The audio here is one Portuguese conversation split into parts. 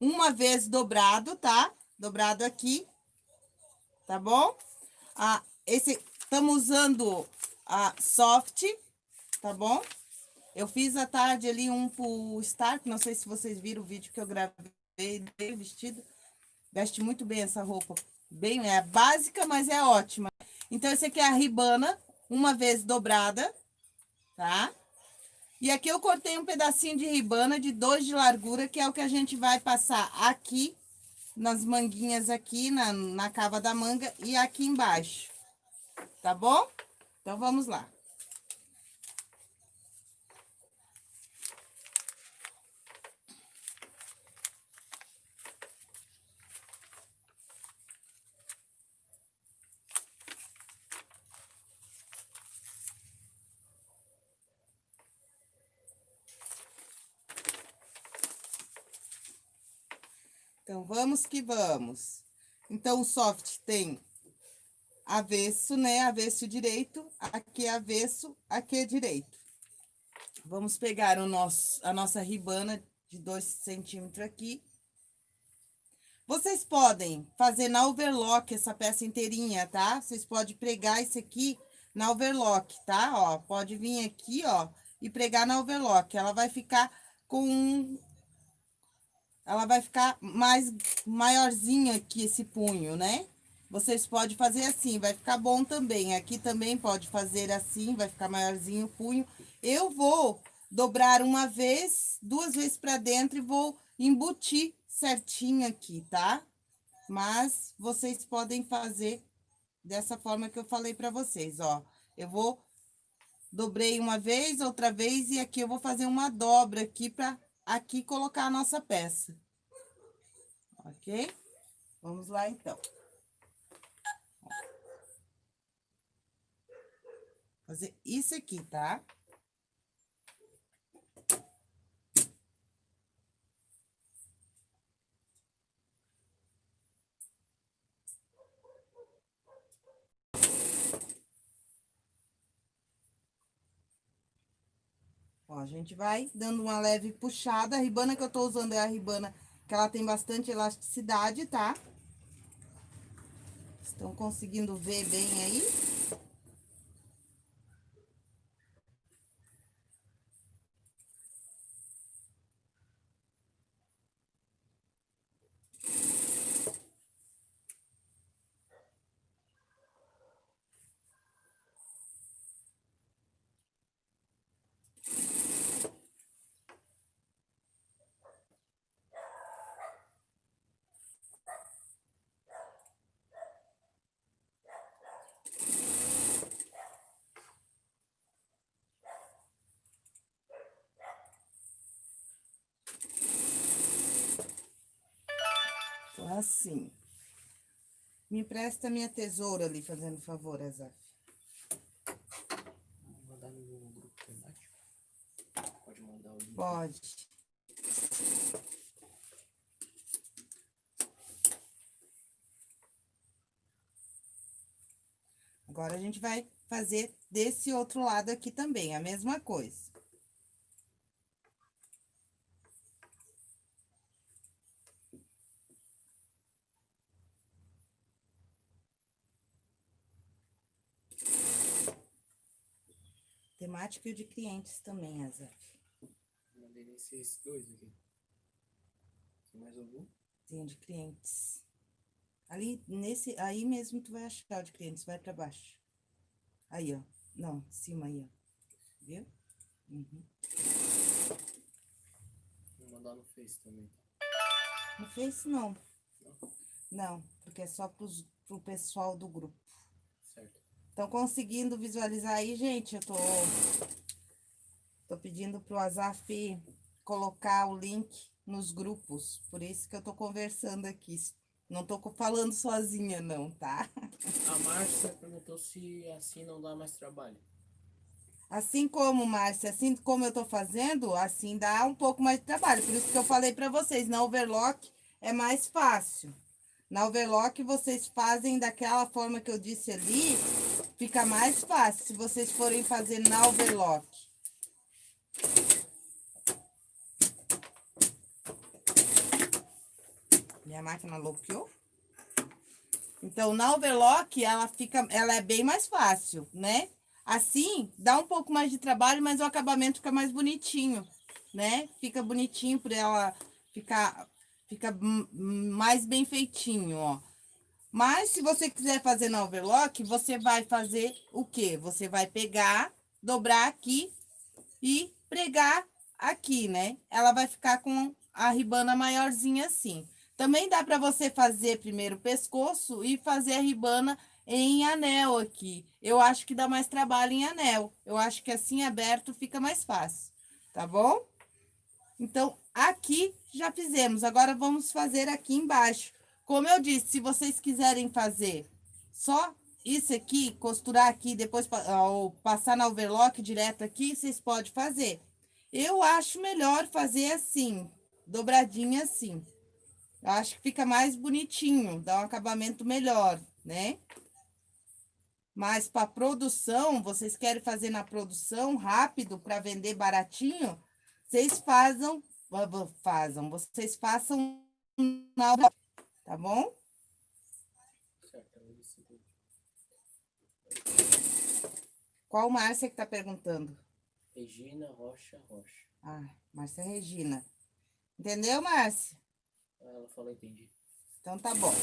uma vez dobrado, tá? Dobrado aqui, tá bom? Ah, esse, estamos usando a soft, tá bom? Eu fiz à tarde ali um pro Stark, não sei se vocês viram o vídeo que eu gravei dele vestido. Veste muito bem essa roupa. Bem, é básica, mas é ótima. Então, esse aqui é a ribana, uma vez dobrada, tá? E aqui eu cortei um pedacinho de ribana de dois de largura, que é o que a gente vai passar aqui, nas manguinhas aqui, na, na cava da manga e aqui embaixo. Tá bom? Então, vamos lá. Vamos que vamos. Então, o soft tem avesso, né? Avesso direito, aqui é avesso, aqui é direito. Vamos pegar o nosso, a nossa ribana de dois centímetros aqui. Vocês podem fazer na overlock essa peça inteirinha, tá? Vocês podem pregar isso aqui na overlock, tá? Ó, pode vir aqui, ó, e pregar na overlock. Ela vai ficar com ela vai ficar mais maiorzinha aqui esse punho, né? Vocês podem fazer assim, vai ficar bom também. Aqui também pode fazer assim, vai ficar maiorzinho o punho. Eu vou dobrar uma vez, duas vezes para dentro e vou embutir certinho aqui, tá? Mas vocês podem fazer dessa forma que eu falei para vocês, ó. Eu vou dobrei uma vez, outra vez e aqui eu vou fazer uma dobra aqui para aqui colocar a nossa peça. Ok? Vamos lá, então. Fazer isso aqui, tá? Ó, a gente vai dando uma leve puxada. A ribana que eu tô usando é a ribana que ela tem bastante elasticidade, tá? Estão conseguindo ver bem aí? Assim. Me empresta minha tesoura ali, fazendo favor, Azaf. Mandar no grupo temático? Pode mandar o link. Pode. Agora, a gente vai fazer desse outro lado aqui também, a mesma coisa. Temática e de clientes também, Azaf. Mandei nesses dois aqui. Tem mais algum? Tem de clientes. Ali, nesse, aí mesmo tu vai achar o de clientes, vai para baixo. Aí, ó. Não, cima aí, ó. Viu? Uhum. Vou mandar no Face também. No Face, não. Não? Não, porque é só pro pessoal do grupo. Estão conseguindo visualizar aí, gente? Eu tô, tô pedindo pro Azaf colocar o link nos grupos. Por isso que eu tô conversando aqui. Não tô falando sozinha, não, tá? A Márcia perguntou se assim não dá mais trabalho. Assim como, Márcia, assim como eu tô fazendo, assim dá um pouco mais de trabalho. Por isso que eu falei para vocês, na overlock é mais fácil. Na overlock vocês fazem daquela forma que eu disse ali, Fica mais fácil se vocês forem fazer na overlock. Minha máquina bloqueou. Então, na overlock, ela fica, ela é bem mais fácil, né? Assim, dá um pouco mais de trabalho, mas o acabamento fica mais bonitinho, né? Fica bonitinho para ela ficar, fica mais bem feitinho, ó. Mas, se você quiser fazer na overlock, você vai fazer o quê? Você vai pegar, dobrar aqui e pregar aqui, né? Ela vai ficar com a ribana maiorzinha assim. Também dá para você fazer primeiro o pescoço e fazer a ribana em anel aqui. Eu acho que dá mais trabalho em anel. Eu acho que assim aberto fica mais fácil, tá bom? Então, aqui já fizemos. Agora, vamos fazer aqui embaixo. Como eu disse, se vocês quiserem fazer só isso aqui, costurar aqui, depois ou passar na overlock direto aqui, vocês podem fazer. Eu acho melhor fazer assim, dobradinha assim. Eu acho que fica mais bonitinho, dá um acabamento melhor, né? Mas para produção, vocês querem fazer na produção rápido para vender baratinho, vocês fazem, fazem, vocês façam na tá bom? Qual Márcia que tá perguntando? Regina Rocha Rocha. Ah, Márcia Regina. Entendeu, Márcia? Ela falou, entendi. Então tá bom.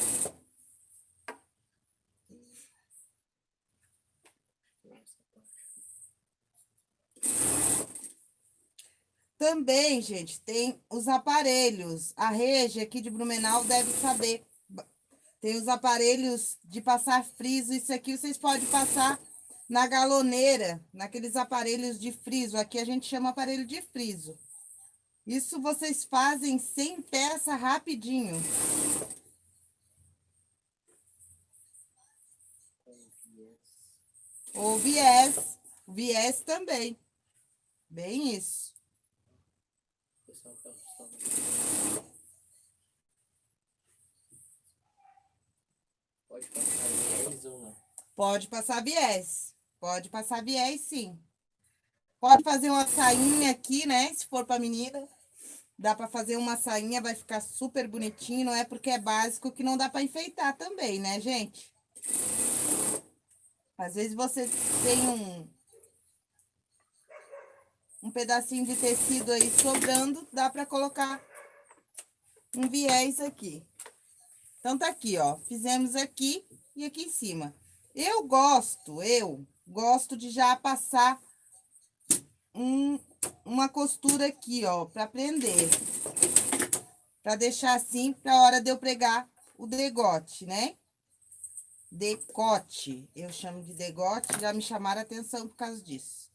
Também, gente, tem os aparelhos. A Rege aqui de Blumenau deve saber. Tem os aparelhos de passar friso. Isso aqui vocês podem passar na galoneira, naqueles aparelhos de friso. Aqui a gente chama aparelho de friso. Isso vocês fazem sem peça rapidinho. Ou viés. Viés também. Bem isso. Pode passar viés ou não? Pode passar viés. Pode passar viés, sim. Pode fazer uma sainha aqui, né? Se for para menina. Dá para fazer uma sainha, vai ficar super bonitinho. Não é porque é básico que não dá para enfeitar também, né, gente? Às vezes você tem um, um pedacinho de tecido aí sobrando, dá para colocar um viés aqui. Então, tá aqui, ó. Fizemos aqui e aqui em cima. Eu gosto, eu gosto de já passar um, uma costura aqui, ó, para prender. Para deixar assim, para hora de eu pregar o degote, né? Decote. Eu chamo de degote, já me chamaram a atenção por causa disso.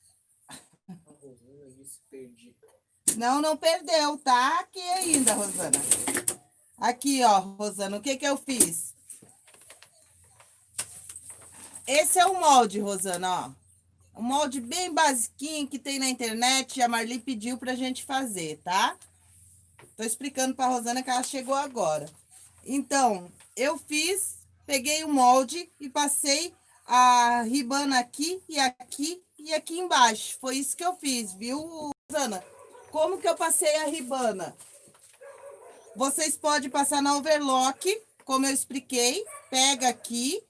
Não, não perdeu, tá aqui ainda, Rosana. Aqui, ó, Rosana, o que que eu fiz? Esse é o molde, Rosana, ó. Um molde bem basiquinho que tem na internet, a Marli pediu pra gente fazer, tá? Tô explicando pra Rosana que ela chegou agora. Então, eu fiz, peguei o molde e passei a ribana aqui e aqui e aqui embaixo. Foi isso que eu fiz, viu, Rosana? Como que eu passei a ribana? Vocês podem passar na overlock, como eu expliquei. Pega aqui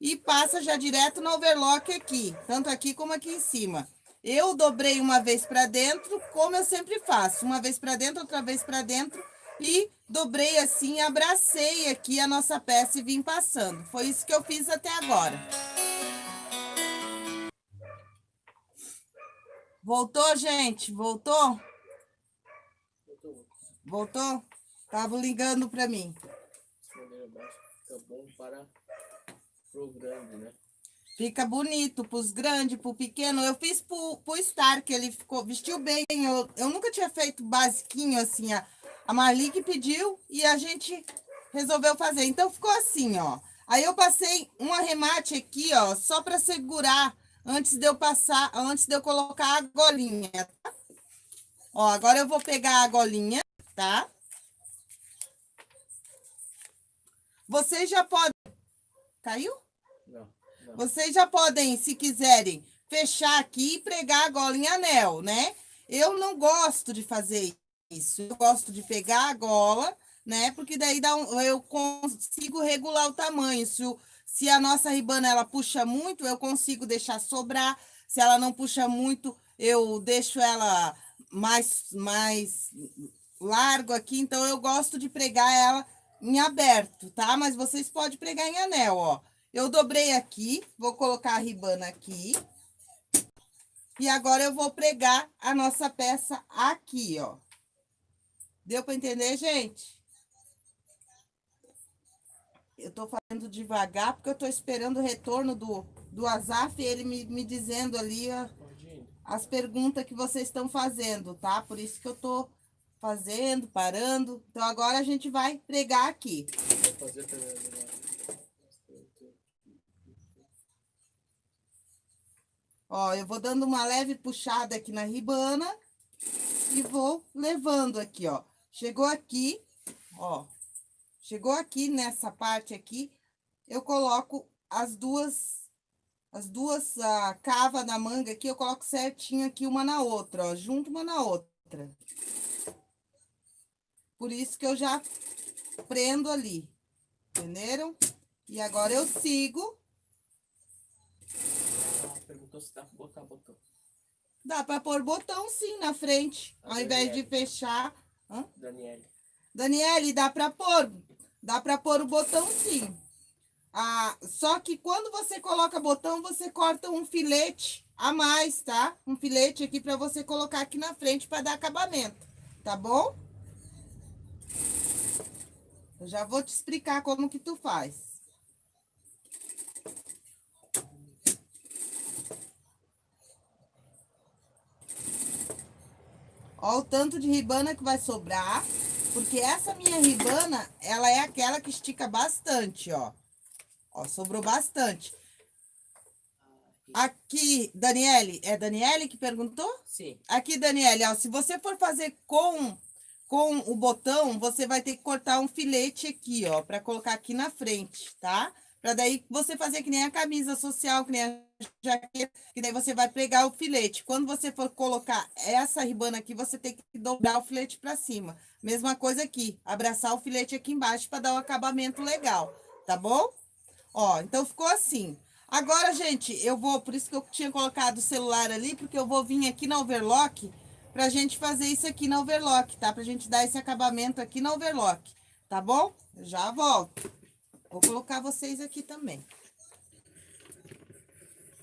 e passa já direto no overlock aqui. Tanto aqui como aqui em cima. Eu dobrei uma vez para dentro, como eu sempre faço. Uma vez para dentro, outra vez para dentro. E dobrei assim, abracei aqui a nossa peça e vim passando. Foi isso que eu fiz até agora. Voltou, gente? Voltou? Voltou. Tava ligando para mim. Fica bom para pro grande, né? Fica bonito pros grandes, pro pequeno. Eu fiz pro, pro Star, que ele ficou, vestiu bem. Eu, eu nunca tinha feito basiquinho assim. A, a Marli que pediu e a gente resolveu fazer. Então, ficou assim, ó. Aí eu passei um arremate aqui, ó, só para segurar antes de eu passar, antes de eu colocar a golinha, tá? Ó, agora eu vou pegar a golinha, tá? Vocês já podem... Caiu? Não, não. Vocês já podem, se quiserem, fechar aqui e pregar a gola em anel, né? Eu não gosto de fazer isso. Eu gosto de pegar a gola, né? Porque daí dá um, eu consigo regular o tamanho. Se, o, se a nossa ribana ela puxa muito, eu consigo deixar sobrar. Se ela não puxa muito, eu deixo ela mais, mais largo aqui. Então, eu gosto de pregar ela em aberto, tá? Mas vocês podem pregar em anel, ó. Eu dobrei aqui, vou colocar a ribana aqui. E agora eu vou pregar a nossa peça aqui, ó. Deu para entender, gente? Eu tô fazendo devagar porque eu tô esperando o retorno do, do Azaf, ele me, me dizendo ali ó, as perguntas que vocês estão fazendo, tá? Por isso que eu tô fazendo, parando. Então, agora a gente vai pregar aqui. Ó, eu vou dando uma leve puxada aqui na ribana e vou levando aqui, ó. Chegou aqui, ó. Chegou aqui nessa parte aqui, eu coloco as duas as duas uh, cava da manga aqui, eu coloco certinho aqui uma na outra, ó, junto uma na outra. Por isso que eu já prendo ali, entenderam? E agora eu sigo perguntou se dá pra botar botão. Dá para pôr botão sim na frente, A ao Daniele. invés de fechar. Hã? Daniele. Daniele, dá para pôr. Dá para pôr o botão sim. Ah, só que quando você coloca botão, você corta um filete a mais, tá? Um filete aqui para você colocar aqui na frente para dar acabamento, tá bom? Eu já vou te explicar como que tu faz. Ó o tanto de ribana que vai sobrar, porque essa minha ribana, ela é aquela que estica bastante, ó. Ó, sobrou bastante. Aqui, Daniele, é Daniele que perguntou? Sim. Aqui, Daniele, ó, se você for fazer com com o botão, você vai ter que cortar um filete aqui, ó, para colocar aqui na frente, tá? Para daí você fazer que nem a camisa social, que nem a jaqueta, que daí você vai pregar o filete. Quando você for colocar essa ribana aqui, você tem que dobrar o filete para cima. Mesma coisa aqui, abraçar o filete aqui embaixo para dar um acabamento legal, tá bom? Ó, então ficou assim. Agora, gente, eu vou, por isso que eu tinha colocado o celular ali, porque eu vou vir aqui na overlock pra gente fazer isso aqui na overlock, tá? Pra gente dar esse acabamento aqui na overlock, tá bom? Já volto. Vou colocar vocês aqui também.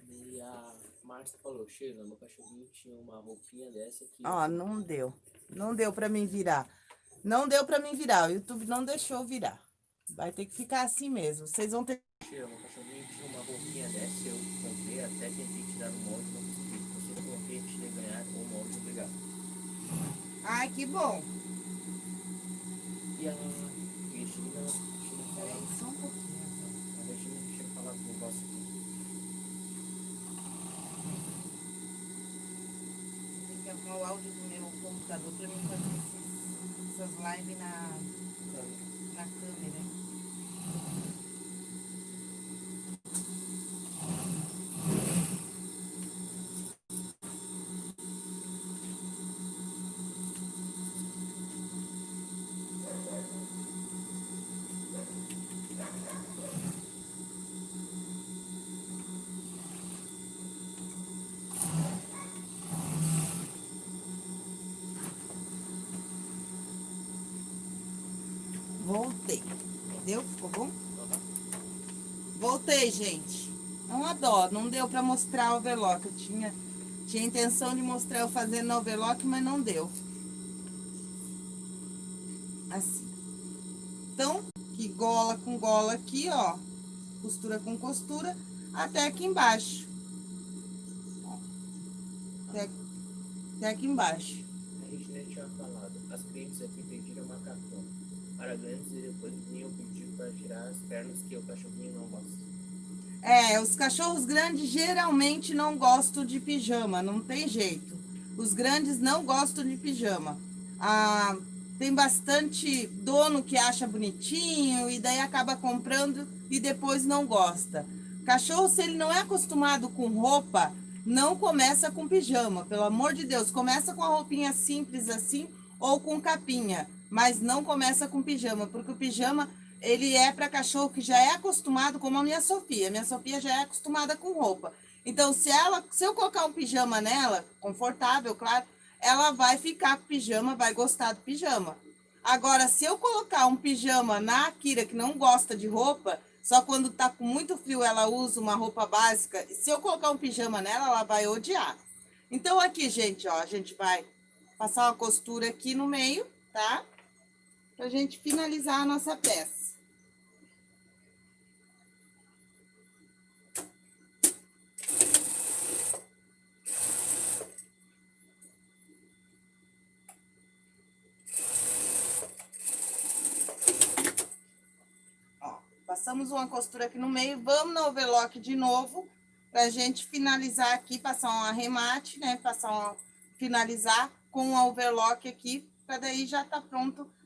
E a Márcia falou, Sheila, meu cachorrinho tinha uma roupinha dessa aqui. Ó, não deu. Não deu pra mim virar. Não deu pra mim virar. O YouTube não deixou virar. Vai ter que ficar assim mesmo. Vocês vão ter... Sheila, meu cachorrinho tinha uma roupinha dessa. Eu comprei até tentei tirar o molde, não consegui. Você coloquei, tinha ganhar o molde, obrigado. Ai, que bom. E a Cristina só um pouquinho. A Regina deixa eu falar com o negócio aqui. Tem que arrumar o áudio do meu computador para mim fazer essas lives na, na câmera. Voltei. Entendeu? Ficou bom? Voltei, gente. É uma dó. Não deu pra mostrar o overlock. Eu tinha, tinha intenção de mostrar eu fazendo overlock, mas não deu. Assim. Então, que gola com gola aqui, ó. Costura com costura, até aqui embaixo. Até, até aqui embaixo. A gente tinha falado. As clientes aqui pediram macacão e depois vinham pedir para tirar as pernas que o cachorrinho não gosta. É, os cachorros grandes geralmente não gostam de pijama, não tem jeito. Os grandes não gostam de pijama. Ah, tem bastante dono que acha bonitinho e daí acaba comprando e depois não gosta. Cachorro, se ele não é acostumado com roupa, não começa com pijama, pelo amor de Deus. Começa com a roupinha simples assim ou com capinha mas não começa com pijama, porque o pijama ele é para cachorro que já é acostumado, como a minha Sofia. Minha Sofia já é acostumada com roupa. Então, se ela, se eu colocar um pijama nela, confortável, claro, ela vai ficar com pijama, vai gostar do pijama. Agora, se eu colocar um pijama na Akira que não gosta de roupa, só quando tá com muito frio ela usa uma roupa básica, se eu colocar um pijama nela, ela vai odiar. Então, aqui, gente, ó, a gente vai passar uma costura aqui no meio, tá? Pra gente finalizar a nossa peça. Passamos uma costura aqui no meio, vamos no overlock de novo, pra gente finalizar aqui, passar um arremate, né? Passar um, finalizar com o overlock aqui, para daí já tá pronto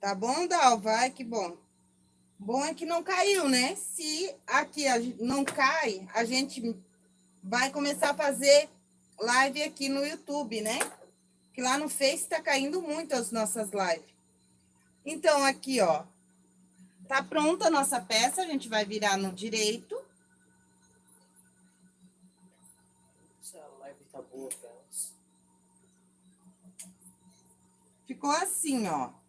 Tá bom, Dal? Vai, que bom. Bom é que não caiu, né? Se aqui não cai, a gente vai começar a fazer live aqui no YouTube, né? Que lá no Face tá caindo muito as nossas lives. Então, aqui, ó. Tá pronta a nossa peça, a gente vai virar no direito. Essa live tá boa. Ficou assim, ó.